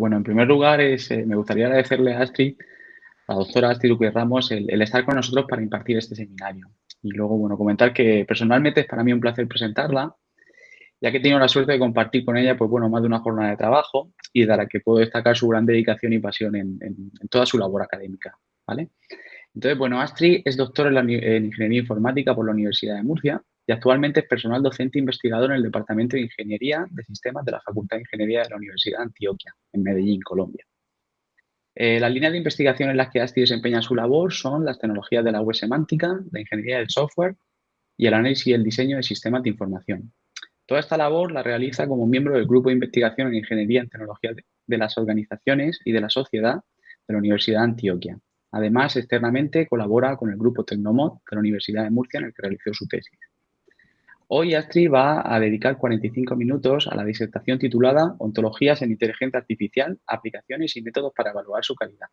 Bueno, en primer lugar, es, eh, me gustaría agradecerle a Astrid, a la doctora Astrid Duque Ramos, el, estar con nosotros para impartir este seminario. Y luego, bueno, comentar que personalmente es para mí un placer presentarla, ya que he tenido la suerte de compartir con ella, pues bueno, más de una jornada de trabajo y de la que puedo destacar su gran dedicación y pasión en, toda su labor académica, ¿vale? Entonces, bueno, Astrid es doctora en, en Ingeniería Informática por la Universidad de Murcia actualmente es personal docente investigador en el Departamento de Ingeniería de Sistemas de la Facultad de Ingeniería de la Universidad de Antioquia, en Medellín, Colombia. Eh, las líneas de investigación en las que Astrid desempeña su labor son las tecnologías de la web semántica, la ingeniería del software y el análisis y el diseño de sistemas de información. Toda esta labor la realiza como miembro del Grupo de Investigación en Ingeniería en Tecnología de las Organizaciones y de la Sociedad de la Universidad de Antioquia. Además, externamente colabora con el Grupo Tecnomod de la Universidad de Murcia en el que realizó su tesis. Hoy Astrid va a dedicar 45 minutos a la disertación titulada Ontologías en Inteligencia Artificial, Aplicaciones y Métodos para Evaluar su Calidad.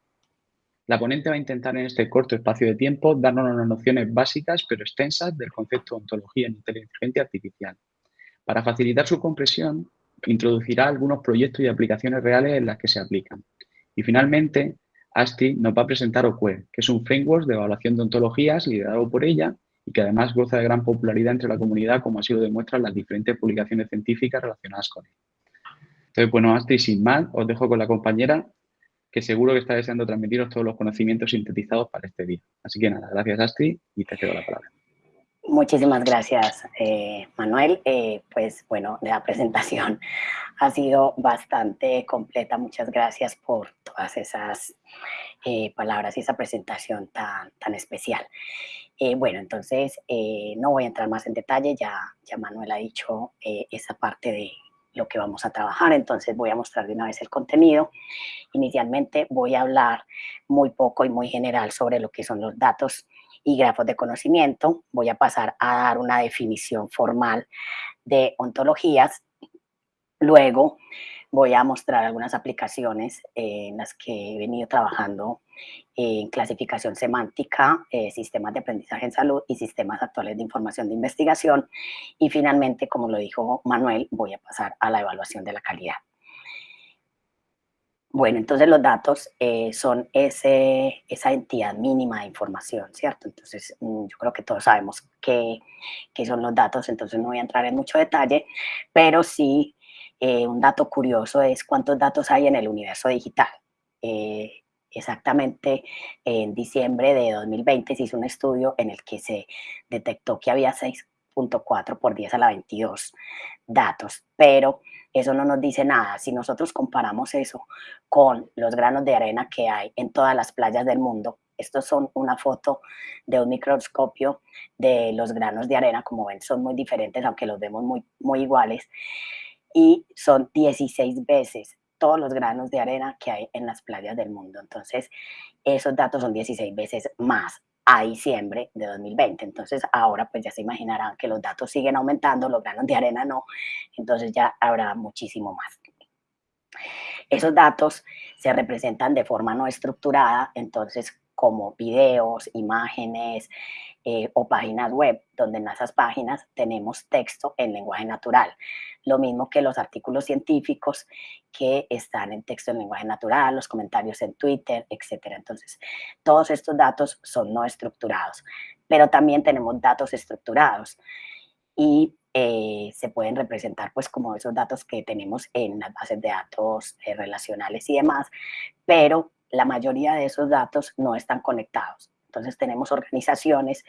La ponente va a intentar en este corto espacio de tiempo darnos unas nociones básicas pero extensas del concepto de ontología en inteligencia artificial, para facilitar su comprensión, introducirá algunos proyectos y aplicaciones reales en las que se aplican. Y finalmente, ASTI nos va a presentar OQUE, que es un framework de evaluación de ontologías liderado por ella y que además goza de gran popularidad entre la comunidad, como así lo demuestran las diferentes publicaciones científicas relacionadas con él. Entonces, bueno, ASTI, sin más, os dejo con la compañera, que seguro que está deseando transmitiros todos los conocimientos sintetizados para este día. Así que nada, gracias ASTI y te cedo la palabra. Muchísimas gracias, eh, Manuel. Eh, pues bueno, la presentación ha sido bastante completa. Muchas gracias por todas esas eh, palabras y esa presentación tan, tan especial. Eh, bueno, entonces eh, no voy a entrar más en detalle, ya, ya Manuel ha dicho esa parte de lo que vamos a trabajar, entonces voy a mostrar de una vez el contenido. Inicialmente voy a hablar muy poco y muy general sobre lo que son los datos y grafos de conocimiento. Voy a pasar a dar una definición formal de ontologías. Luego voy a mostrar algunas aplicaciones en las que he venido trabajando en clasificación semántica, eh, sistemas de aprendizaje en salud y sistemas actuales de información de investigación. Y finalmente, como lo dijo Manuel, voy a pasar a la evaluación de la calidad. Bueno, entonces los datos eh, son ese, esa entidad mínima de información, ¿cierto? Entonces mm, yo creo que todos sabemos qué, qué, son los datos, entonces no voy a entrar en mucho detalle, pero sí eh, un dato curioso es cuántos datos hay en el universo digital. Eh, exactamente en diciembre de 2020 se hizo un estudio en el que se detectó que había 6.4 por 10 a la 22 datos, pero eso no nos dice nada. Si nosotros comparamos eso con los granos de arena que hay en todas las playas del mundo, estos son una foto de un microscopio de los granos de arena, como ven son muy diferentes, aunque los vemos muy, muy iguales, y son 16 veces todos los granos de arena que hay en las playas del mundo. Entonces, esos datos son 16 veces más a diciembre de 2020. Entonces ahora pues ya se imaginarán que los datos siguen aumentando, los granos de arena no, entonces ya habrá muchísimo más. Esos datos se representan de forma no estructurada, entonces como videos, imágenes eh, o páginas web, donde en esas páginas tenemos texto en lenguaje natural. Lo mismo que los artículos científicos que están en texto en lenguaje natural, los comentarios en Twitter, etc. Entonces, todos estos datos son no estructurados, pero también tenemos datos estructurados y eh, se pueden representar pues como esos datos que tenemos en las bases de datos eh, relacionales y demás, pero la mayoría de esos datos no están conectados. Entonces tenemos organizaciones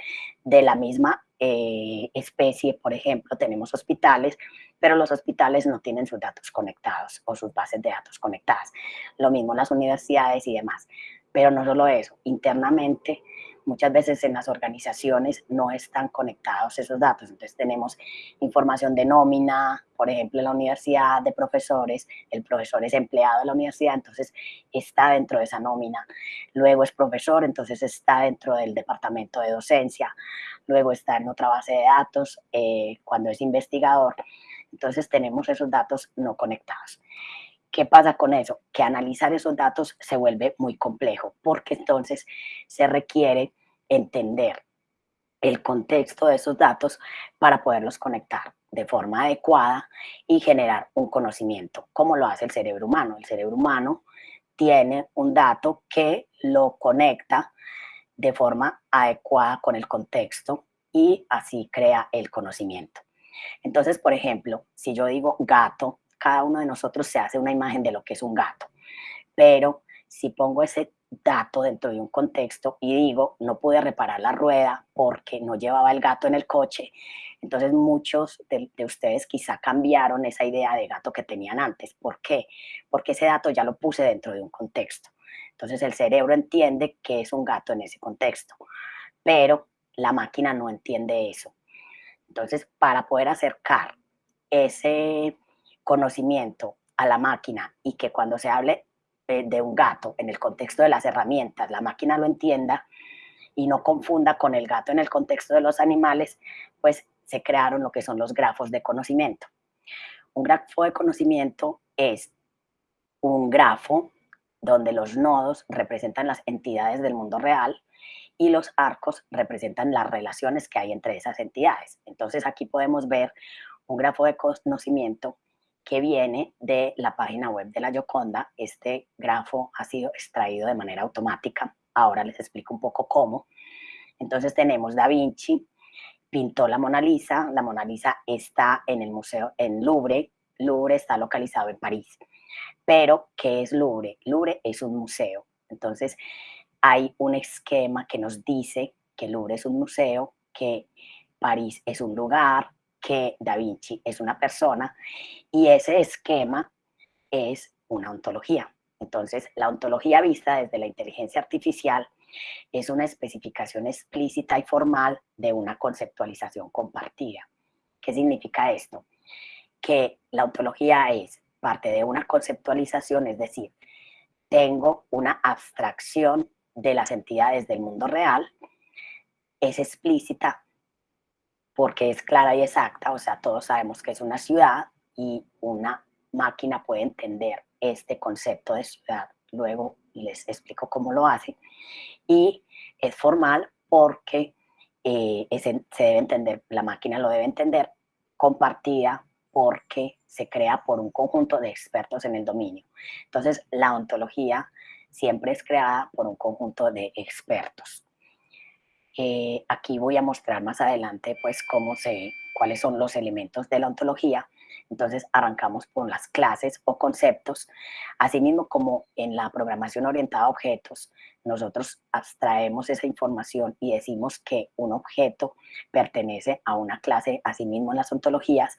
de la misma eh, especie, por ejemplo, tenemos hospitales, pero los hospitales no tienen sus datos conectados o sus bases de datos conectadas. Lo mismo las universidades y demás. Pero no solo eso, internamente muchas veces en las organizaciones no están conectados esos datos. Entonces tenemos información de nómina, por ejemplo, en la universidad de profesores, el profesor es empleado de la universidad, entonces está dentro de esa nómina. Luego es profesor, entonces está dentro del departamento de docencia. Luego está en otra base de datos eh, cuando es investigador. Entonces tenemos esos datos no conectados. ¿Qué pasa con eso? Que analizar esos datos se vuelve muy complejo porque entonces se requiere entender el contexto de esos datos para poderlos conectar. de forma adecuada y generar un conocimiento, como lo hace el cerebro humano. El cerebro humano tiene un dato que lo conecta de forma adecuada con el contexto y así crea el conocimiento. Entonces, por ejemplo, si yo digo gato, cada uno de nosotros se hace una imagen de lo que es un gato, pero si pongo ese dato dentro de un contexto y digo, no pude reparar la rueda porque no llevaba el gato en el coche, entonces muchos de, ustedes quizá cambiaron esa idea de gato que tenían antes. ¿Por qué? Porque ese dato ya lo puse dentro de un contexto. Entonces el cerebro entiende que es un gato en ese contexto, pero la máquina no entiende eso. Entonces, para poder acercar ese conocimiento a la máquina y que cuando se hable eh, de un gato en el contexto de las herramientas, la máquina lo entienda y no confunda con el gato en el contexto de los animales, pues se crearon lo que son los grafos de conocimiento. Un grafo de conocimiento es un grafo donde los nodos representan las entidades del mundo real y los arcos representan las relaciones que hay entre esas entidades. Entonces aquí podemos ver un grafo de conocimiento que viene de la página web de la Yoconda. Este grafo ha sido extraído de manera automática. Ahora les explico un poco cómo. Entonces tenemos Da Vinci, pintó la Mona Lisa. La Mona Lisa está en el museo en Louvre. Louvre está localizado en París. Pero, ¿qué es Louvre? Louvre es un museo. Entonces, hay un esquema que nos dice que Louvre es un museo, que París es un lugar, que Da Vinci es una persona y ese esquema es una ontología. Entonces, la ontología vista desde la inteligencia artificial es una especificación explícita y formal de una conceptualización compartida. ¿Qué significa esto? Que la ontología es parte de una conceptualización, es decir, tengo una abstracción de las entidades del mundo real, es explícita porque es clara y exacta, o sea, todos sabemos que es una ciudad y una máquina puede entender este concepto de ciudad. Luego les explico cómo lo hace. Y es formal porque eh, se debe entender, la máquina lo debe entender, compartida porque se crea por un conjunto de expertos en el dominio. Entonces, la ontología siempre es creada por un conjunto de expertos. Eh, aquí voy a mostrar más adelante pues cómo se, cuáles son los elementos de la ontología. Entonces arrancamos por las clases o conceptos. Asimismo como en la programación orientada a objetos, nosotros abstraemos esa información y decimos que un objeto pertenece a una clase, asimismo en las ontologías,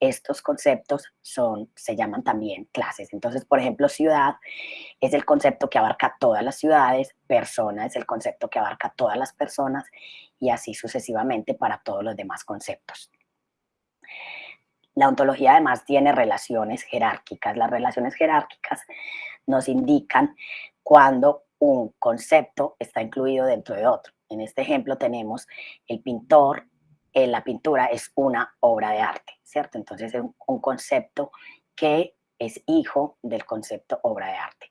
estos conceptos son, se llaman también clases. Entonces, por ejemplo, ciudad es el concepto que abarca todas las ciudades, persona es el concepto que abarca todas las personas y así sucesivamente para todos los demás conceptos. La ontología además tiene relaciones jerárquicas. Las relaciones jerárquicas nos indican cuando un concepto está incluido dentro de otro. En este ejemplo tenemos el pintor, eh, la pintura es una obra de arte, ¿cierto? Entonces es un, concepto que es hijo del concepto obra de arte.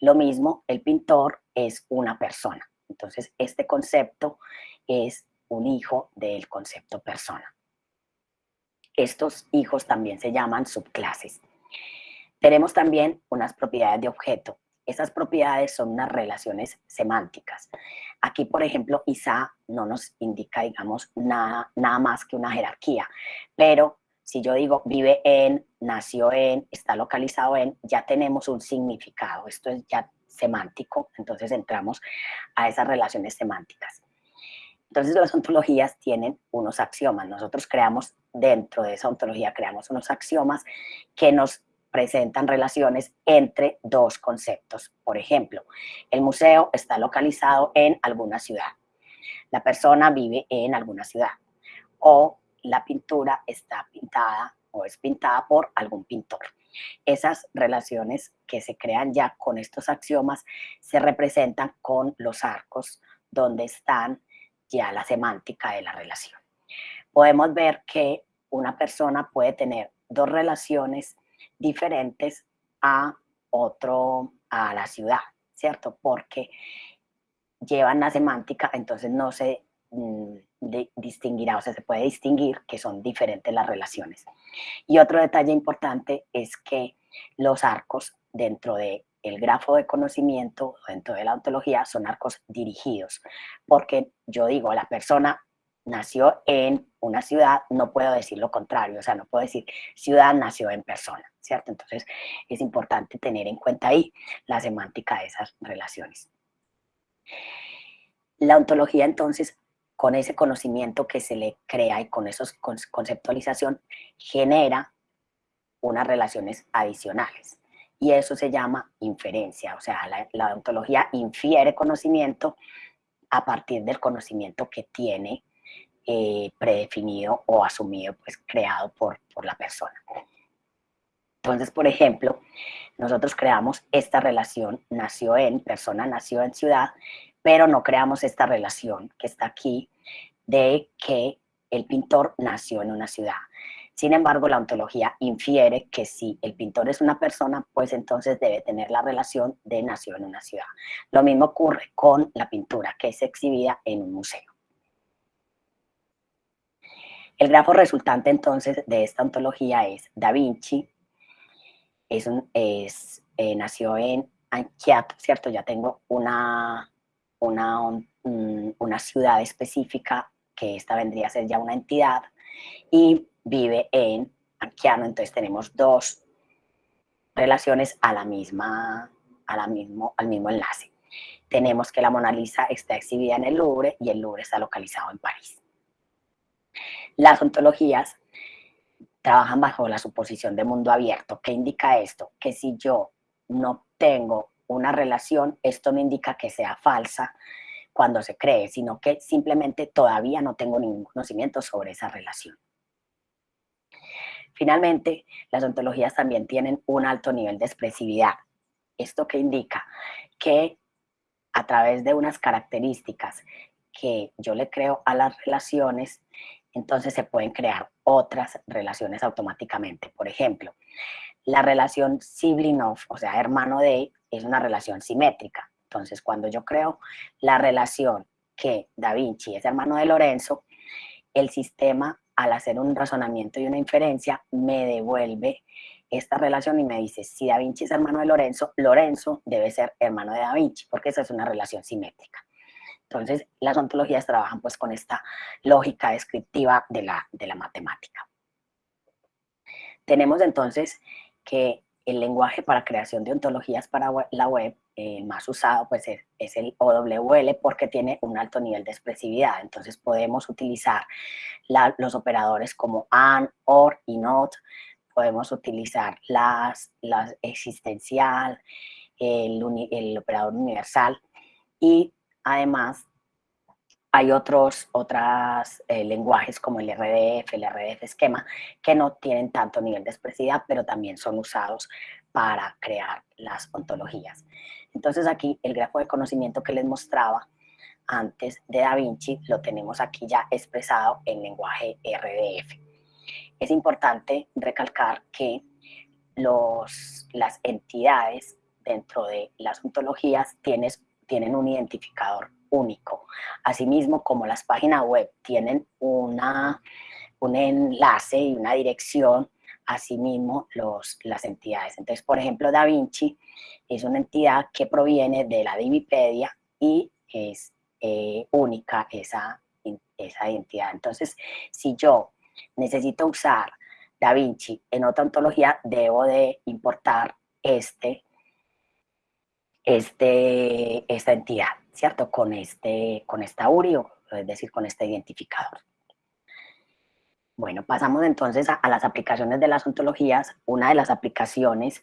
Lo mismo, el pintor es una persona. Entonces este concepto es un hijo del concepto persona. Estos hijos también se llaman subclases. Tenemos también unas propiedades de objeto. Esas propiedades son unas relaciones semánticas. Aquí, por ejemplo, Isa no nos indica, digamos, nada, nada más que una jerarquía, pero si yo digo vive en, nació en, está localizado en, ya tenemos un significado. Esto es ya semántico, entonces entramos a esas relaciones semánticas. Entonces las ontologías tienen unos axiomas. Nosotros creamos, dentro de esa ontología, creamos unos axiomas que nos presentan relaciones entre dos conceptos. Por ejemplo, el museo está localizado en alguna ciudad. La persona vive en alguna ciudad. O la pintura está pintada o es pintada por algún pintor. Esas relaciones que se crean ya con estos axiomas se representan con los arcos donde están ya la semántica de la relación. Podemos ver que una persona puede tener dos relaciones diferentes a otro, a la ciudad, ¿cierto? Porque llevan la semántica, entonces no se mm, distinguirá, o sea, se puede distinguir que son diferentes las relaciones. Y otro detalle importante es que los arcos dentro de el grafo de conocimiento, dentro de la ontología, son arcos dirigidos, porque yo digo, la persona nació en una ciudad, no puedo decir lo contrario, o sea, no puedo decir ciudad nació en persona, ¿cierto? Entonces, es importante tener en cuenta ahí la semántica de esas relaciones. La ontología, entonces, con ese conocimiento que se le crea y con esa conceptualización, genera unas relaciones adicionales. Y eso se llama inferencia, o sea, la, ontología infiere conocimiento a partir del conocimiento que tiene eh, predefinido o asumido, pues creado por, por la persona. Entonces, por ejemplo, nosotros creamos esta relación, nació en, persona nació en ciudad, pero no creamos esta relación que está aquí de que el pintor nació en una ciudad. Sin embargo, la ontología infiere que si el pintor es una persona, pues entonces debe tener la relación de nació en una ciudad. Lo mismo ocurre con la pintura, que es exhibida en un museo. El grafo resultante entonces de esta ontología es Da Vinci, es, es eh, nació en Anchiato, ¿cierto? Ya tengo una, una, una ciudad específica, que esta vendría a ser ya una entidad, y vive en Anquiano, entonces tenemos dos relaciones a la misma, a la mismo, al mismo enlace. Tenemos que la Mona Lisa está exhibida en el Louvre y el Louvre está localizado en París. Las ontologías trabajan bajo la suposición de mundo abierto. ¿Qué indica esto? Que si yo no tengo una relación, esto no indica que sea falsa cuando se cree, sino que simplemente todavía no tengo ningún conocimiento sobre esa relación. Finalmente, las ontologías también tienen un alto nivel de expresividad. ¿Esto qué indica? Que a través de unas características que yo le creo a las relaciones, entonces se pueden crear otras relaciones automáticamente. Por ejemplo, la relación sibling of, o sea, hermano de, es una relación simétrica. Entonces, cuando yo creo la relación que Da Vinci es hermano de Lorenzo, el sistema al hacer un razonamiento y una inferencia, me devuelve esta relación y me dice, si Da Vinci es hermano de Lorenzo, Lorenzo debe ser hermano de Da Vinci, porque esa es una relación simétrica. Entonces, las ontologías trabajan pues con esta lógica descriptiva de la, de la matemática. Tenemos entonces que el lenguaje para creación de ontologías para la web eh, más usado pues es, el OWL porque tiene un alto nivel de expresividad. Entonces podemos utilizar los operadores como AND, OR y NOT. Podemos utilizar las, las existencial, el, el operador universal y además hay otros otras, eh, lenguajes como el RDF, el RDF esquema, que no tienen tanto nivel de expresividad, pero también son usados para crear las ontologías. Entonces aquí el grafo de conocimiento que les mostraba antes de Da Vinci lo tenemos aquí ya expresado en lenguaje RDF. Es importante recalcar que los, las entidades dentro de las ontologías tienes, tienen un identificador único. Asimismo, como las páginas web tienen una, un enlace y una dirección, asimismo los, las entidades. Entonces, por ejemplo, Da Vinci es una entidad que proviene de la Divipedia y es eh, única esa, esa identidad. Entonces, si yo necesito usar Da Vinci en otra ontología, debo de importar este, este, esta entidad. ¿cierto? Con, este, con esta URI, es decir, con este identificador. Bueno, pasamos entonces a, las aplicaciones de las ontologías. Una de las aplicaciones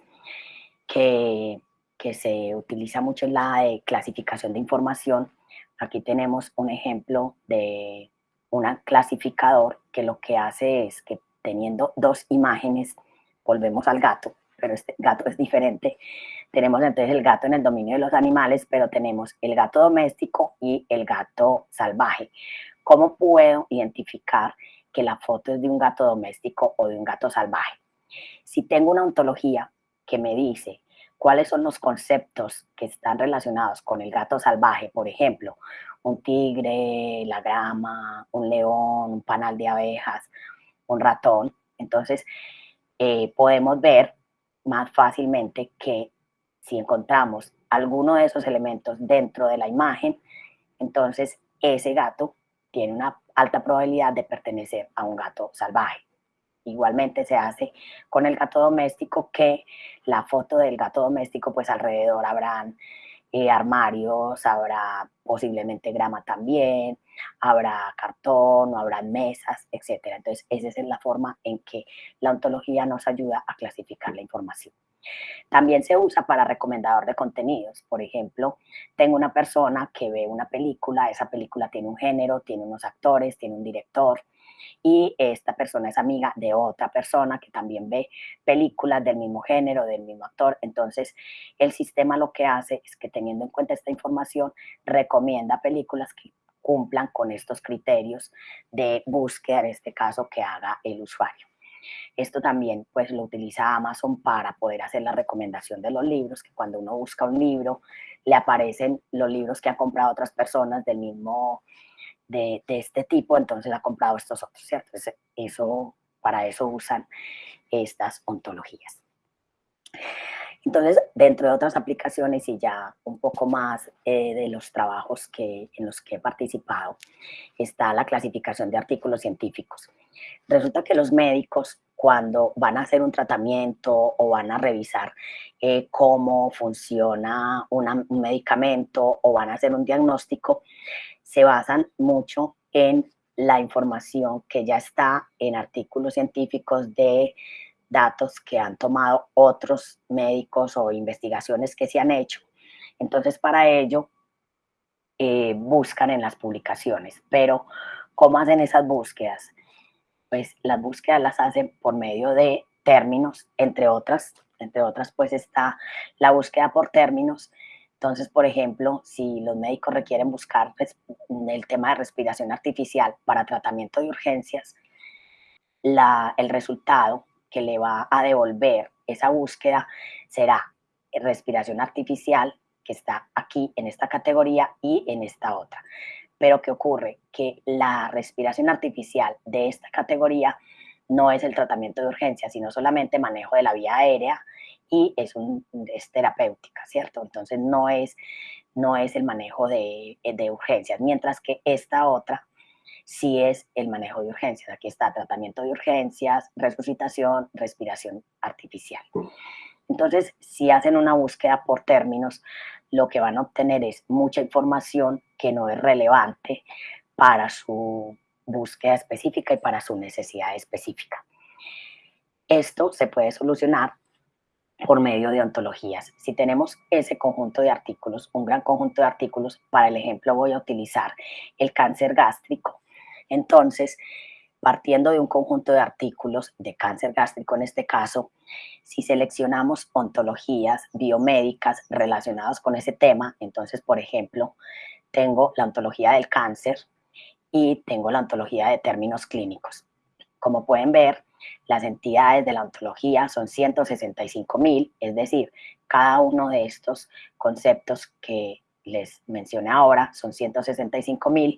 que, que se utiliza mucho es la de clasificación de información. Aquí tenemos un ejemplo de un clasificador que lo que hace es que teniendo dos imágenes, volvemos al gato, pero este gato es diferente, tenemos entonces el gato en el dominio de los animales, pero tenemos el gato doméstico y el gato salvaje. ¿Cómo puedo identificar que la foto es de un gato doméstico o de un gato salvaje? Si tengo una ontología que me dice cuáles son los conceptos que están relacionados con el gato salvaje, por ejemplo, un tigre, la grama, un león, un panal de abejas, un ratón. Entonces, eh, podemos ver más fácilmente que si encontramos alguno de esos elementos dentro de la imagen, entonces ese gato tiene una alta probabilidad de pertenecer a un gato salvaje. Igualmente se hace con el gato doméstico que la foto del gato doméstico, pues alrededor habrán eh, armarios, habrá posiblemente grama también, habrá cartón, o habrá mesas, etc. Entonces, esa es la forma en que la ontología nos ayuda a clasificar la información. También se usa para recomendador de contenidos. Por ejemplo, tengo una persona que ve una película, esa película tiene un género, tiene unos actores, tiene un director, y esta persona es amiga de otra persona que también ve películas del mismo género, del mismo actor. Entonces, el sistema lo que hace es que teniendo en cuenta esta información, recomienda películas que cumplan con estos criterios de búsqueda, en este caso, que haga el usuario. Esto también pues lo utiliza Amazon para poder hacer la recomendación de los libros, que cuando uno busca un libro, le aparecen los libros que han comprado otras personas del mismo, de, este tipo, entonces ha comprado estos otros, ¿cierto? Eso, para eso usan estas ontologías. Entonces, dentro de otras aplicaciones y ya un poco más eh, de los trabajos que, en los que he participado, está la clasificación de artículos científicos. Resulta que los médicos, cuando van a hacer un tratamiento o van a revisar eh, cómo funciona un medicamento o van a hacer un diagnóstico, se basan mucho en la información que ya está en artículos científicos de datos que han tomado otros médicos o investigaciones que se han hecho. Entonces, para ello, eh, buscan en las publicaciones. Pero, ¿cómo hacen esas búsquedas? Pues las búsquedas las hacen por medio de términos, entre otras. Entre otras, pues está la búsqueda por términos. Entonces, por ejemplo, si los médicos requieren buscar pues, el tema de respiración artificial para tratamiento de urgencias, la, el resultado que le va a devolver esa búsqueda será respiración artificial, que está aquí en esta categoría y en esta otra. Pero ¿qué ocurre? Que la respiración artificial de esta categoría no es el tratamiento de urgencia, sino solamente manejo de la vía aérea y es, un, es terapéutica, ¿cierto? Entonces no es, no es el manejo de, de urgencias, mientras que esta otra si es el manejo de urgencias. Aquí está tratamiento de urgencias, resucitación, respiración artificial. Entonces, si hacen una búsqueda por términos, lo que van a obtener es mucha información que no es relevante para su búsqueda específica y para su necesidad específica. Esto se puede solucionar por medio de ontologías. Si tenemos ese conjunto de artículos, un gran conjunto de artículos, para el ejemplo voy a utilizar el cáncer gástrico, entonces, partiendo de un conjunto de artículos de cáncer gástrico en este caso, si seleccionamos ontologías biomédicas relacionadas con ese tema, entonces, por ejemplo, tengo la ontología del cáncer y tengo la ontología de términos clínicos. Como pueden ver, las entidades de la ontología son 165 mil, es decir, cada uno de estos conceptos que les mencioné ahora, son 165 mil,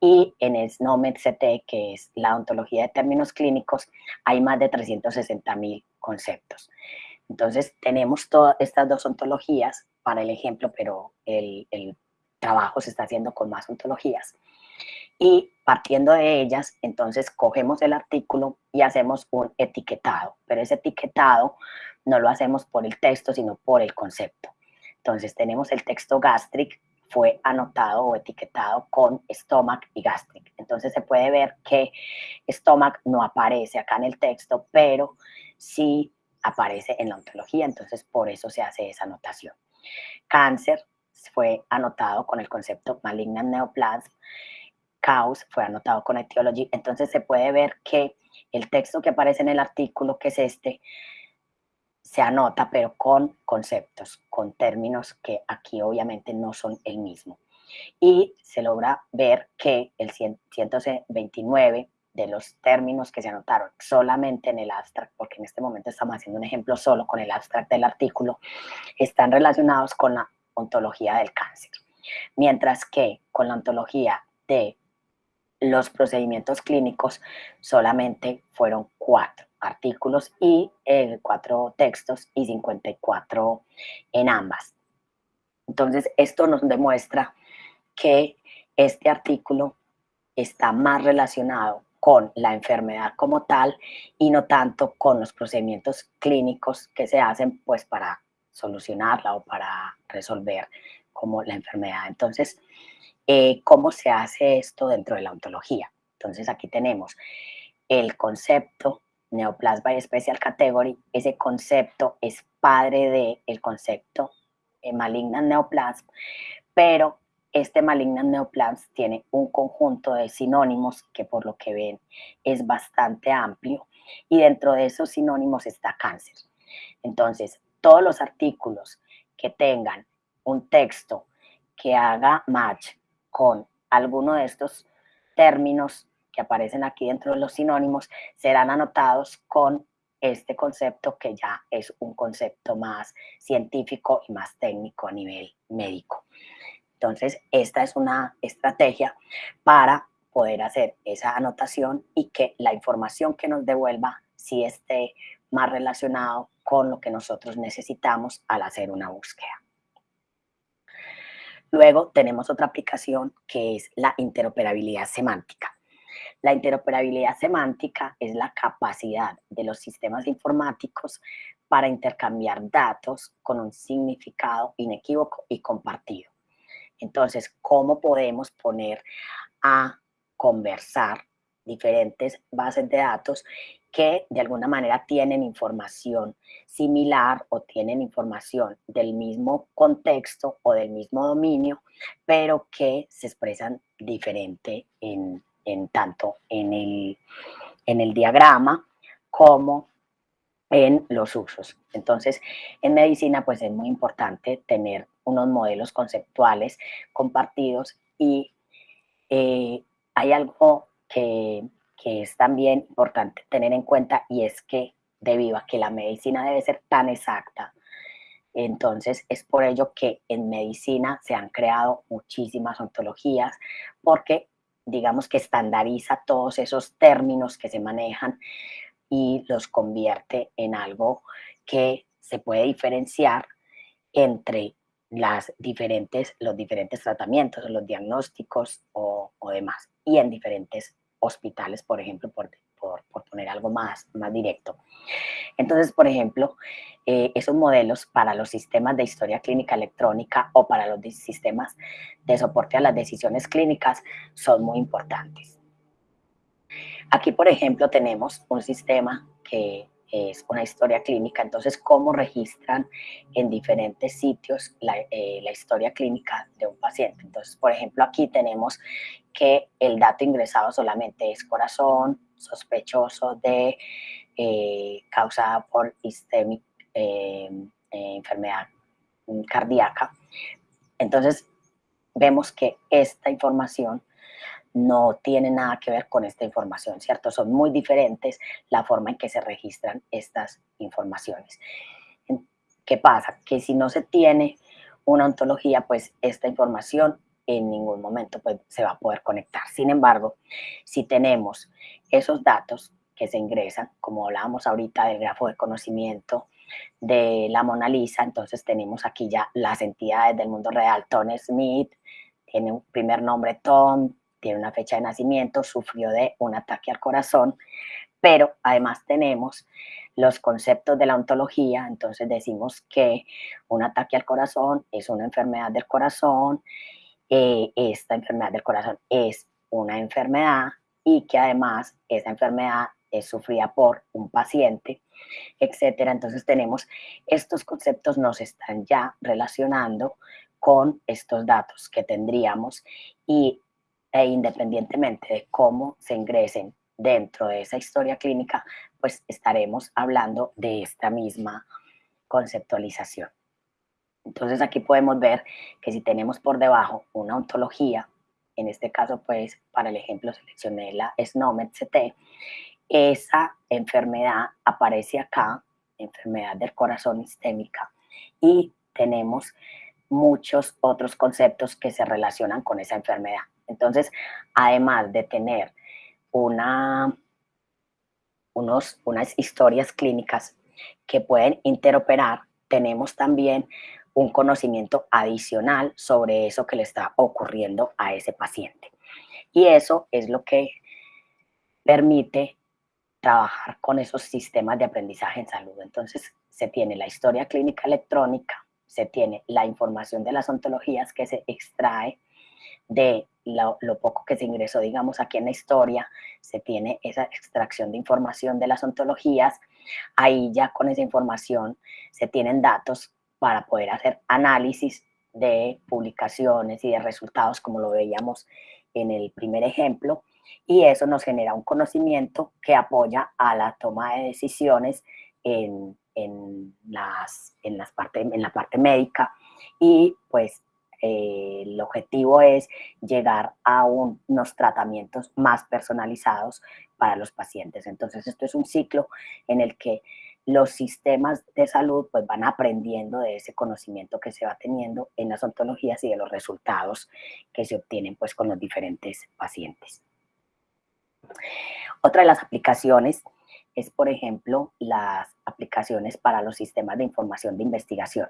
y en el SNOMED-CT, que es la ontología de términos clínicos, hay más de 360 mil conceptos. Entonces, tenemos todas estas dos ontologías para el ejemplo, pero el, el trabajo se está haciendo con más ontologías. Y partiendo de ellas, entonces cogemos el artículo y hacemos un etiquetado, pero ese etiquetado no lo hacemos por el texto, sino por el concepto. Entonces tenemos el texto gastric, fue anotado o etiquetado con stomach y gastric. Entonces se puede ver que stomach no aparece acá en el texto, pero sí aparece en la ontología, entonces por eso se hace esa anotación. Cáncer fue anotado con el concepto malignant neoplasm, caos fue anotado con etiology, entonces se puede ver que el texto que aparece en el artículo, que es este, se anota, pero con conceptos, con términos que aquí obviamente no son el mismo. Y se logra ver que el 129 de los términos que se anotaron solamente en el abstract, porque en este momento estamos haciendo un ejemplo solo con el abstract del artículo, están relacionados con la ontología del cáncer. Mientras que con la ontología de los procedimientos clínicos solamente fueron cuatro artículos y eh, cuatro textos y 54 en ambas. Entonces, esto nos demuestra que este artículo está más relacionado con la enfermedad como tal y no tanto con los procedimientos clínicos que se hacen pues para solucionarla o para resolver como la enfermedad. Entonces, eh, ¿cómo se hace esto dentro de la ontología? Entonces, aquí tenemos el concepto Neoplasma Special Category. Ese concepto es padre del el concepto eh, Malignant Neoplasm, pero este Malignant Neoplasm tiene un conjunto de sinónimos que por lo que ven es bastante amplio y dentro de esos sinónimos está cáncer. Entonces, todos los artículos que tengan un texto que haga match con alguno de estos términos que aparecen aquí dentro de los sinónimos serán anotados con este concepto que ya es un concepto más científico y más técnico a nivel médico. Entonces, esta es una estrategia para poder hacer esa anotación y que la información que nos devuelva sí esté más relacionado con lo que nosotros necesitamos al hacer una búsqueda. Luego tenemos otra aplicación que es la interoperabilidad semántica. La interoperabilidad semántica es la capacidad de los sistemas informáticos para intercambiar datos con un significado inequívoco y compartido. Entonces, ¿cómo podemos poner a conversar diferentes bases de datos que de alguna manera tienen información similar o tienen información del mismo contexto o del mismo dominio, pero que se expresan diferente en, tanto en el, en el diagrama como en los usos. Entonces, en medicina, pues es muy importante tener unos modelos conceptuales compartidos y eh, hay algo que que es también importante tener en cuenta y es que debido a que la medicina debe ser tan exacta, entonces es por ello que en medicina se han creado muchísimas ontologías porque digamos que estandariza todos esos términos que se manejan y los convierte en algo que se puede diferenciar entre las diferentes, los diferentes tratamientos, los diagnósticos o, o demás, y en diferentes hospitales, por ejemplo, por, por, poner algo más, más directo. Entonces, por ejemplo, eh, esos modelos para los sistemas de historia clínica electrónica o para los sistemas de soporte a las decisiones clínicas son muy importantes. Aquí, por ejemplo, tenemos un sistema que es una historia clínica, entonces cómo registran en diferentes sitios la, eh, la, historia clínica de un paciente. Entonces, por ejemplo, aquí tenemos que el dato ingresado solamente es corazón, sospechoso de eh, causada por istémica, eh, enfermedad cardíaca. Entonces, vemos que esta información no tiene nada que ver con esta información, ¿cierto? Son muy diferentes la forma en que se registran estas informaciones. ¿Qué pasa? Que si no se tiene una ontología, pues esta información en ningún momento pues, se va a poder conectar. Sin embargo, si tenemos esos datos que se ingresan, como hablábamos ahorita del grafo de conocimiento de la Mona Lisa, entonces tenemos aquí ya las entidades del mundo real. Tom Smith tiene un primer nombre Tom, tiene una fecha de nacimiento, sufrió de un ataque al corazón, pero además tenemos los conceptos de la ontología, entonces decimos que un ataque al corazón es una enfermedad del corazón, eh, esta enfermedad del corazón es una enfermedad y que además esa enfermedad es sufrida por un paciente, etcétera. Entonces tenemos estos conceptos nos están ya relacionando con estos datos que tendríamos y e independientemente de cómo se ingresen dentro de esa historia clínica, pues estaremos hablando de esta misma conceptualización. Entonces aquí podemos ver que si tenemos por debajo una ontología en este caso pues para el ejemplo seleccioné la SNOMED-CT, esa enfermedad aparece acá, enfermedad del corazón istémica, y tenemos muchos otros conceptos que se relacionan con esa enfermedad. Entonces, además de tener una, unos, unas historias clínicas que pueden interoperar, tenemos también un conocimiento adicional sobre eso que le está ocurriendo a ese paciente. Y eso es lo que permite trabajar con esos sistemas de aprendizaje en salud. Entonces, se tiene la historia clínica electrónica, se tiene la información de las ontologías que se extrae de lo, poco que se ingresó, digamos, aquí en la historia, se tiene esa extracción de información de las ontologías, ahí ya con esa información se tienen datos para poder hacer análisis de publicaciones y de resultados, como lo veíamos en el primer ejemplo, y eso nos genera un conocimiento que apoya a la toma de decisiones en, en, las, en, las parte, en la parte médica. Y pues eh, el objetivo es llegar a unos tratamientos más personalizados para los pacientes. Entonces esto es un ciclo en el que los sistemas de salud pues van aprendiendo de ese conocimiento que se va teniendo en las ontologías y de los resultados que se obtienen pues con los diferentes pacientes. Otra de las aplicaciones es, por ejemplo, las aplicaciones para los sistemas de información de investigación.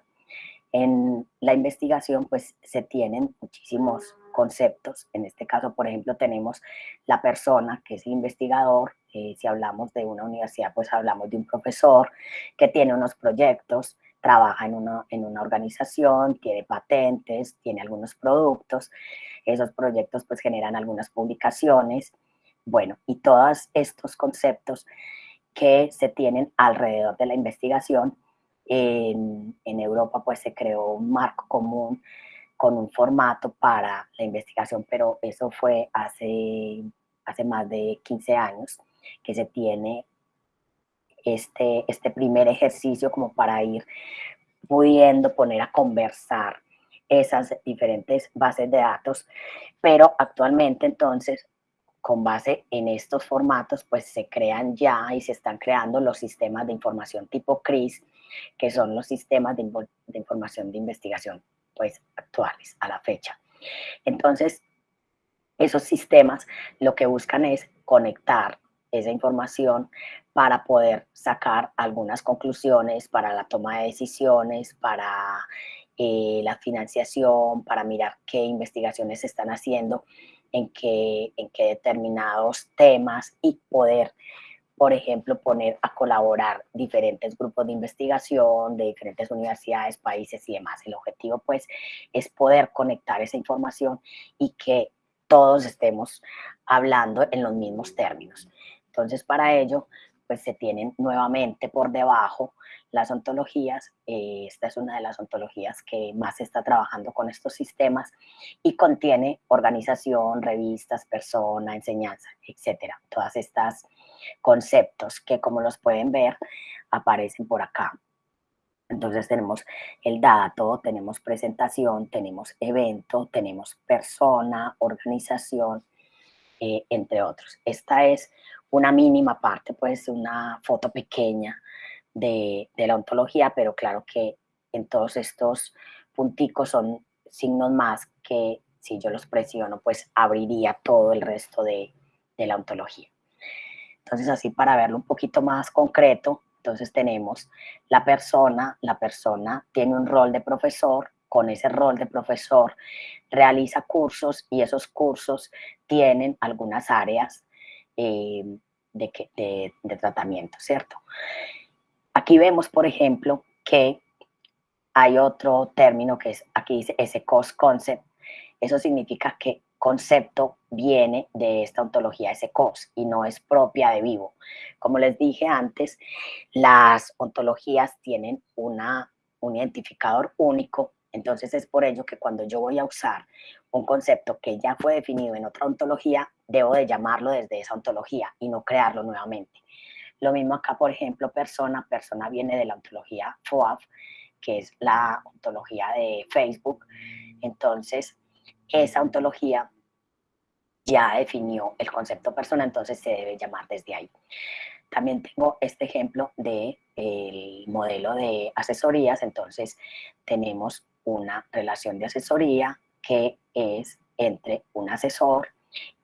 En la investigación, pues, se tienen muchísimos conceptos. En este caso, por ejemplo, tenemos la persona que es investigador. Eh, si hablamos de una universidad, pues hablamos de un profesor que tiene unos proyectos, trabaja en una, en una organización, tiene patentes, tiene algunos productos. Esos proyectos, pues, generan algunas publicaciones. Bueno, y todos estos conceptos que se tienen alrededor de la investigación. En, Europa pues se creó un marco común con un formato para la investigación, pero eso fue hace, hace más de 15 años que se tiene este, este primer ejercicio como para ir pudiendo poner a conversar esas diferentes bases de datos, pero actualmente entonces con base en estos formatos, pues se crean ya y se están creando los sistemas de información tipo CRIS, que son los sistemas de, información de investigación pues actuales a la fecha. Entonces, esos sistemas lo que buscan es conectar esa información para poder sacar algunas conclusiones para la toma de decisiones, para eh, la financiación, para mirar qué investigaciones se están haciendo en qué, en qué determinados temas y poder, por ejemplo, poner a colaborar diferentes grupos de investigación de diferentes universidades, países y demás. El objetivo, pues, es poder conectar esa información y que todos estemos hablando en los mismos términos. Entonces, para ello, pues se tienen nuevamente por debajo las ontologías. Eh, esta es una de las ontologías que más se está trabajando con estos sistemas y contiene organización, revistas, persona, enseñanza, etcétera. Todas estas conceptos que como los pueden ver aparecen por acá. Entonces tenemos el dato, tenemos presentación, tenemos evento, tenemos persona, organización, eh, entre otros. Esta es una mínima parte, pues una foto pequeña de, la ontología, pero claro que en todos estos punticos son signos más que si yo los presiono, pues abriría todo el resto de, de la ontología. Entonces, así para verlo un poquito más concreto, entonces tenemos la persona, la persona tiene un rol de profesor, con ese rol de profesor realiza cursos y esos cursos tienen algunas áreas eh, de, de, tratamiento, ¿cierto? Aquí vemos, por ejemplo, que hay otro término que es, aquí dice ese cost concept. Eso significa que concepto viene de esta ontología ese cos y no es propia de vivo. Como les dije antes, las ontologías tienen una, un identificador único entonces es por ello que cuando yo voy a usar un concepto que ya fue definido en otra ontología, debo de llamarlo desde esa ontología y no crearlo nuevamente. Lo mismo acá, por ejemplo, persona. Persona viene de la ontología FOAF, que es la ontología de Facebook. Entonces, esa ontología ya definió el concepto persona, entonces se debe llamar desde ahí. También tengo este ejemplo del el modelo de asesorías, entonces tenemos una relación de asesoría que es entre un asesor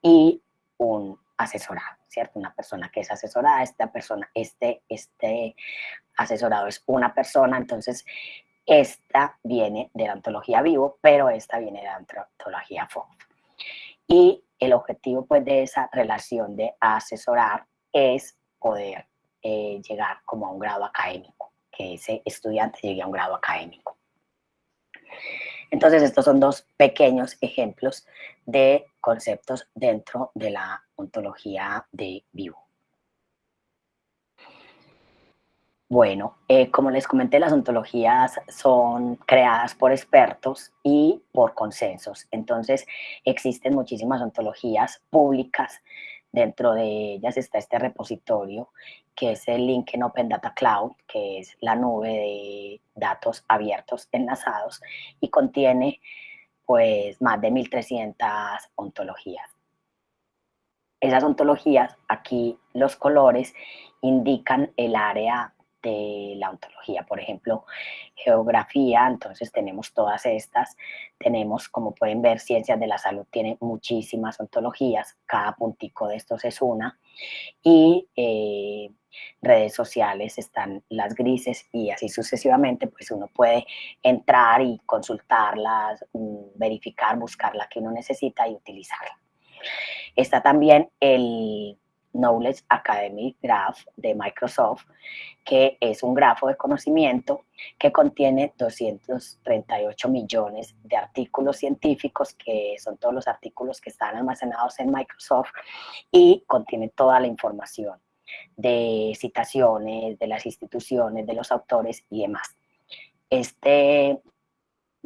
y un asesorado, ¿cierto? Una persona que es asesorada, esta persona, este, este asesorado es una persona, entonces esta viene de la ontología vivo, pero esta viene de la ontología FOF. Y el objetivo pues de esa relación de asesorar es poder eh, llegar como a un grado académico, que ese estudiante llegue a un grado académico. Entonces estos son dos pequeños ejemplos de conceptos dentro de la ontología de vivo. Bueno, eh, como les comenté, las ontologías son creadas por expertos y por consensos. Entonces, existen muchísimas ontologías públicas. Dentro de ellas está este repositorio, que es el link en Open Data Cloud, que es la nube de datos abiertos enlazados y contiene pues más de 1.300 ontologías. Esas ontologías, aquí los colores indican el área de la ontología, por ejemplo, geografía, entonces tenemos todas estas, tenemos, como pueden ver, ciencias de la salud tiene muchísimas ontologías, cada puntico de estos es una, y eh, redes sociales están las grises y así sucesivamente, pues uno puede entrar y consultarlas, mm, verificar, buscar la que uno necesita y utilizarla. Está también el Knowledge Academy Graph de Microsoft, que es un grafo de conocimiento que contiene 238 millones de artículos científicos, que son todos los artículos que están almacenados en Microsoft, y contiene toda la información de citaciones, de las instituciones, de los autores y demás. Este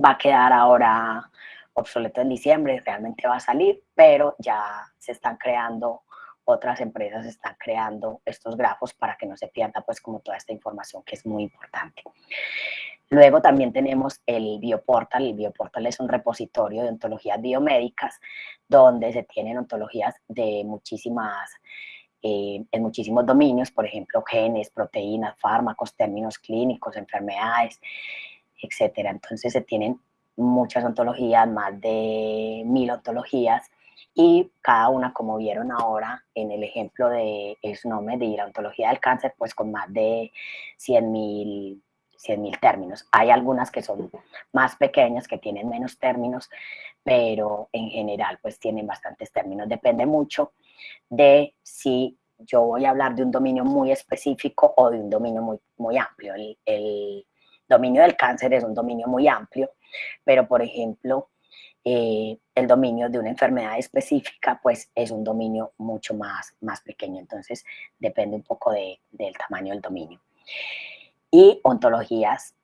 va a quedar ahora obsoleto en diciembre, realmente va a salir, pero ya se están creando otras empresas están creando estos grafos para que no se pierda pues como toda esta información que es muy importante. Luego también tenemos el Bioportal. El Bioportal es un repositorio de ontologías biomédicas donde se tienen ontologías de muchísimas, eh, en muchísimos dominios, por ejemplo, genes, proteínas, fármacos, términos clínicos, enfermedades, etcétera. Entonces se tienen muchas ontologías, más de mil ontologías, y cada una, como vieron ahora en el ejemplo de SNOME, de la del cáncer, pues con más de 100 mil términos. Hay algunas que son más pequeñas, que tienen menos términos, pero en general pues tienen bastantes términos. Depende mucho de si yo voy a hablar de un dominio muy específico o de un dominio muy, muy amplio. El, el dominio del cáncer es un dominio muy amplio, pero por ejemplo, eh, el dominio de una enfermedad específica, pues es un dominio mucho más, más pequeño. Entonces, depende un poco de, del tamaño del dominio. Y ontologías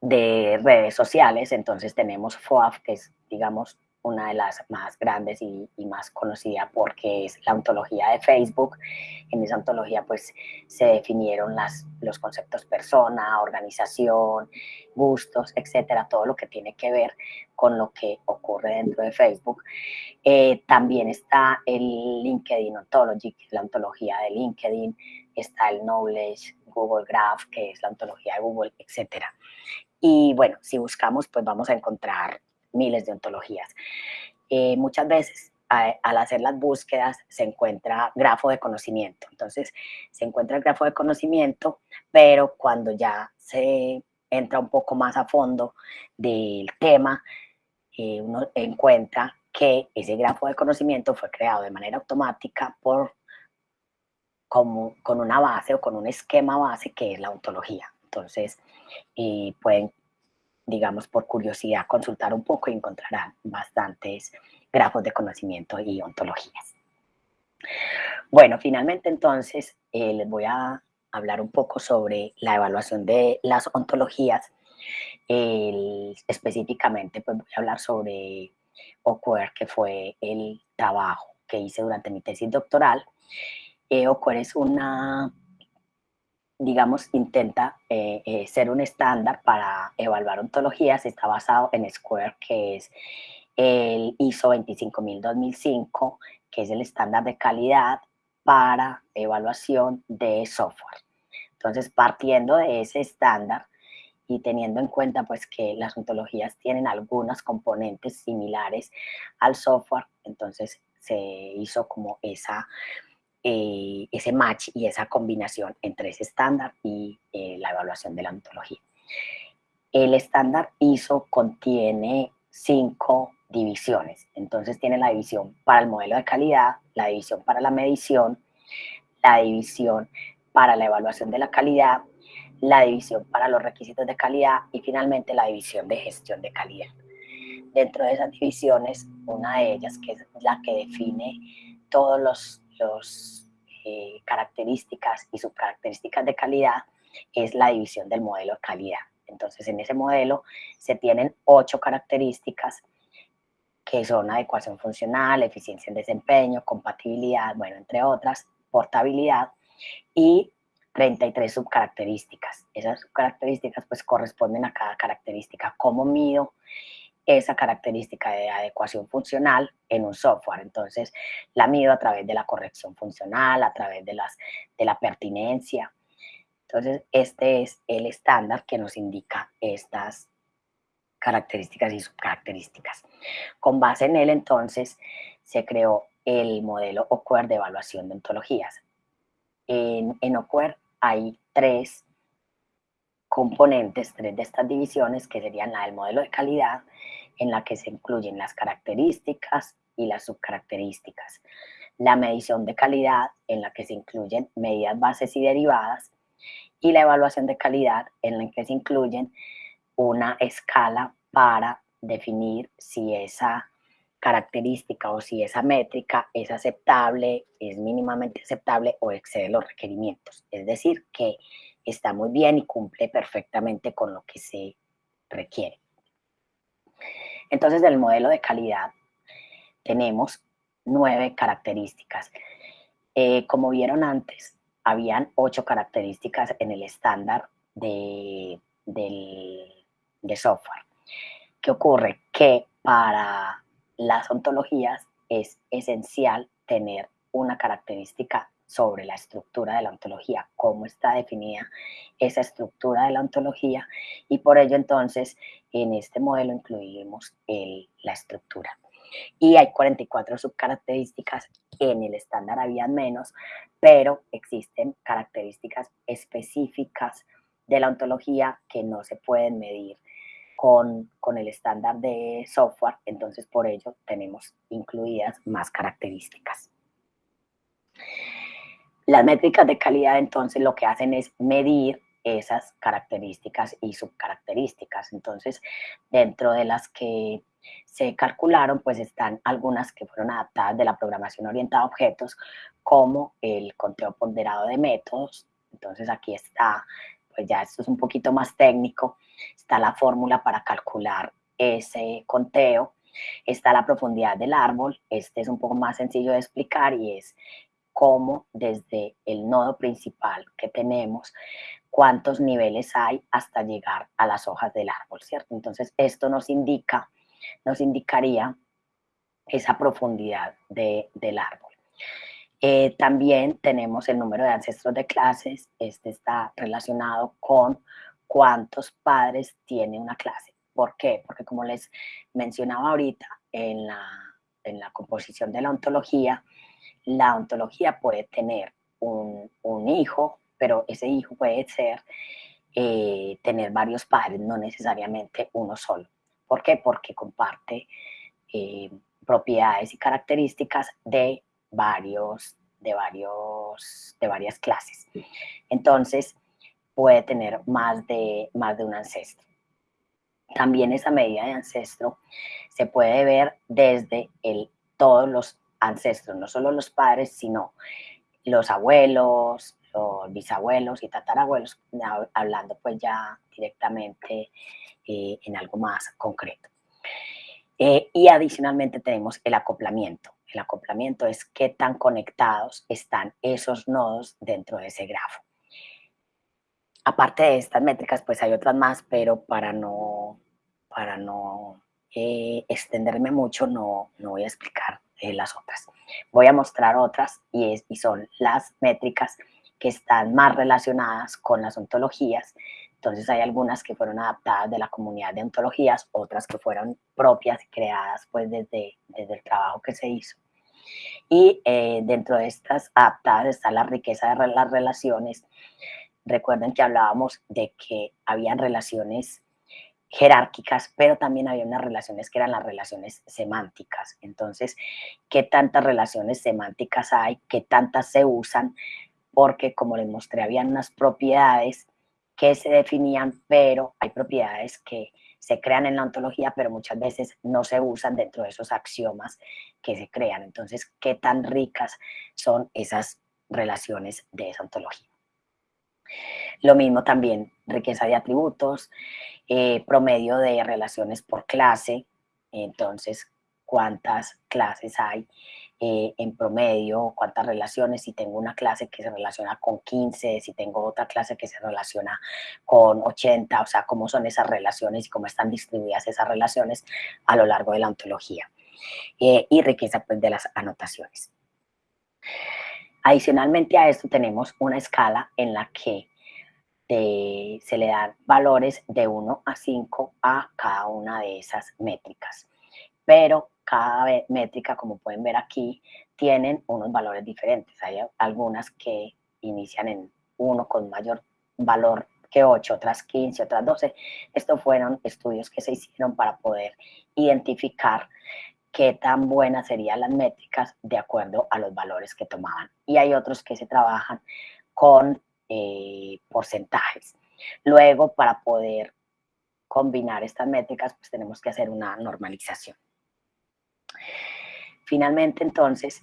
de redes sociales, entonces tenemos FOAF, que es, digamos, una de las más grandes y, más conocida porque es la ontología de Facebook. En esa ontología pues se definieron las, los conceptos persona, organización, gustos, etcétera, todo lo que tiene que ver con lo que ocurre dentro de Facebook. Eh, también está el LinkedIn Ontology, que es la ontología de LinkedIn, está el Knowledge, Google Graph, que es la ontología de Google, etcétera. Y bueno, si buscamos, pues vamos a encontrar miles de ontologías. Eh, muchas veces al hacer las búsquedas se encuentra grafo de conocimiento. Entonces, se encuentra el grafo de conocimiento, pero cuando ya se entra un poco más a fondo del tema, eh, uno encuentra que ese grafo de conocimiento fue creado de manera automática por como, con una base o con un esquema base que es la ontología. Entonces, eh, pueden digamos, por curiosidad, consultar un poco y encontrarán bastantes grafos de conocimiento y ontologías. Bueno, finalmente entonces eh, les voy a hablar un poco sobre la evaluación de las ontologías. específicamente, pues voy a hablar sobre OQUER, que fue el trabajo que hice durante mi tesis doctoral. Eh, OQUER es una digamos, intenta eh, eh, ser un estándar para evaluar ontologías, está basado en Square, que es el ISO 25000-2005, que es el estándar de calidad para evaluación de software. Entonces, partiendo de ese estándar y teniendo en cuenta pues que las ontologías tienen algunos componentes similares al software, entonces se hizo como esa, eh, ese match y esa combinación entre ese estándar y eh, la evaluación de la ontología. El estándar ISO contiene cinco divisiones. Entonces tiene la división para el modelo de calidad, la división para la medición, la división para la evaluación de la calidad, la división para los requisitos de calidad y finalmente la división de gestión de calidad. Dentro de esas divisiones, una de ellas, que es la que define todos los, los eh, características y subcaracterísticas de calidad, es la división del modelo de calidad. Entonces, en ese modelo se tienen ocho características que son adecuación funcional, eficiencia en desempeño, compatibilidad, bueno, entre otras, portabilidad, y 33 subcaracterísticas. Esas subcaracterísticas pues corresponden a cada característica. ¿Cómo mido esa característica de adecuación funcional en un software? Entonces, la mido a través de la corrección funcional, a través de, las, de la pertinencia. Entonces, este es el estándar que nos indica estas características y subcaracterísticas. Con base en él, entonces, se creó el modelo OCUER de evaluación de ontologías. En, en hay tres componentes, tres de estas divisiones, que serían la del modelo de calidad, en la que se incluyen las características y las subcaracterísticas. La medición de calidad, en la que se incluyen medidas bases y derivadas, y la evaluación de calidad, en la que se incluyen una escala para definir si esa característica o si esa métrica es aceptable, es mínimamente aceptable o excede los requerimientos. Es decir, que está muy bien y cumple perfectamente con lo que se requiere. Entonces, del modelo de calidad tenemos nueve características. Eh, como vieron antes, habían ocho características en el estándar de, de software. ¿Qué ocurre? Que para las ontologías es esencial tener una característica sobre la estructura de la ontología, cómo está definida esa estructura de la ontología y por ello entonces en este modelo incluimos la estructura. Y hay 44 subcaracterísticas, en el estándar había menos, pero existen características específicas de la ontología que no se pueden medir con, con el estándar de software, entonces por ello tenemos incluidas más características. Las métricas de calidad entonces lo que hacen es medir esas características y subcaracterísticas. Entonces, dentro de las que se calcularon, pues están algunas que fueron adaptadas de la programación orientada a objetos, como el conteo ponderado de métodos. Entonces, aquí está pues ya esto es un poquito más técnico, está la fórmula para calcular ese conteo, está la profundidad del árbol, este es un poco más sencillo de explicar y es cómo desde el nodo principal que tenemos, cuántos niveles hay hasta llegar a las hojas del árbol, ¿cierto? Entonces esto nos indica, nos indicaría esa profundidad del árbol. Eh, también tenemos el número de ancestros de clases. Este está relacionado con cuántos padres tiene una clase. ¿Por qué? Porque como les mencionaba ahorita en la, en la composición de la ontología, la ontología puede tener un, un hijo, pero ese hijo puede ser, eh, tener varios padres, no necesariamente uno solo. ¿Por qué? Porque comparte eh, propiedades y características de varios, de, varios, de varias clases. Entonces, puede tener más de, más de un ancestro. También esa medida de ancestro se puede ver desde el, todos los ancestros, no solo los padres, sino los abuelos, los bisabuelos y tatarabuelos, hablando pues ya directamente eh, en algo más concreto. Eh, y adicionalmente tenemos el acoplamiento. El acoplamiento es qué tan conectados están esos nodos dentro de ese grafo. Aparte de estas métricas, pues hay otras más, pero para no, para no eh, extenderme mucho, no, no voy a explicar eh, las otras. Voy a mostrar otras y, es, son las métricas que están más relacionadas con las ontologías. Entonces hay algunas que fueron adaptadas de la comunidad de ontologías, otras que fueron propias y creadas pues desde, desde el trabajo que se hizo. Y eh, dentro de estas adaptadas está la riqueza de las relaciones. Recuerden que hablábamos de que habían relaciones jerárquicas, pero también había unas relaciones que eran las relaciones semánticas. Entonces, ¿qué tantas relaciones semánticas hay? ¿Qué tantas se usan? Porque, como les mostré, habían unas propiedades que se definían, pero hay propiedades que se crean en la ontología, pero muchas veces no se usan dentro de esos axiomas que se crean. Entonces, ¿qué tan ricas son esas relaciones de esa ontología? Lo mismo también, riqueza de atributos, eh, promedio de relaciones por clase, entonces cuántas clases hay eh, en promedio, cuántas relaciones, si tengo una clase que se relaciona con 15, si tengo otra clase que se relaciona con 80, o sea, cómo son esas relaciones y cómo están distribuidas esas relaciones a lo largo de la ontología. Eh, y riqueza pues, de las anotaciones. Adicionalmente a esto tenemos una escala en la que se le dan valores de 1 a 5 a cada una de esas métricas. Pero cada métrica, como pueden ver aquí, tienen unos valores diferentes. Hay algunas que inician en 1 con mayor valor que 8, otras 15, otras 12. Estos fueron estudios que se hicieron para poder identificar qué tan buenas serían las métricas de acuerdo a los valores que tomaban. Y hay otros que se trabajan con eh, porcentajes. Luego, para poder combinar estas métricas, pues tenemos que hacer una normalización. Finalmente, entonces,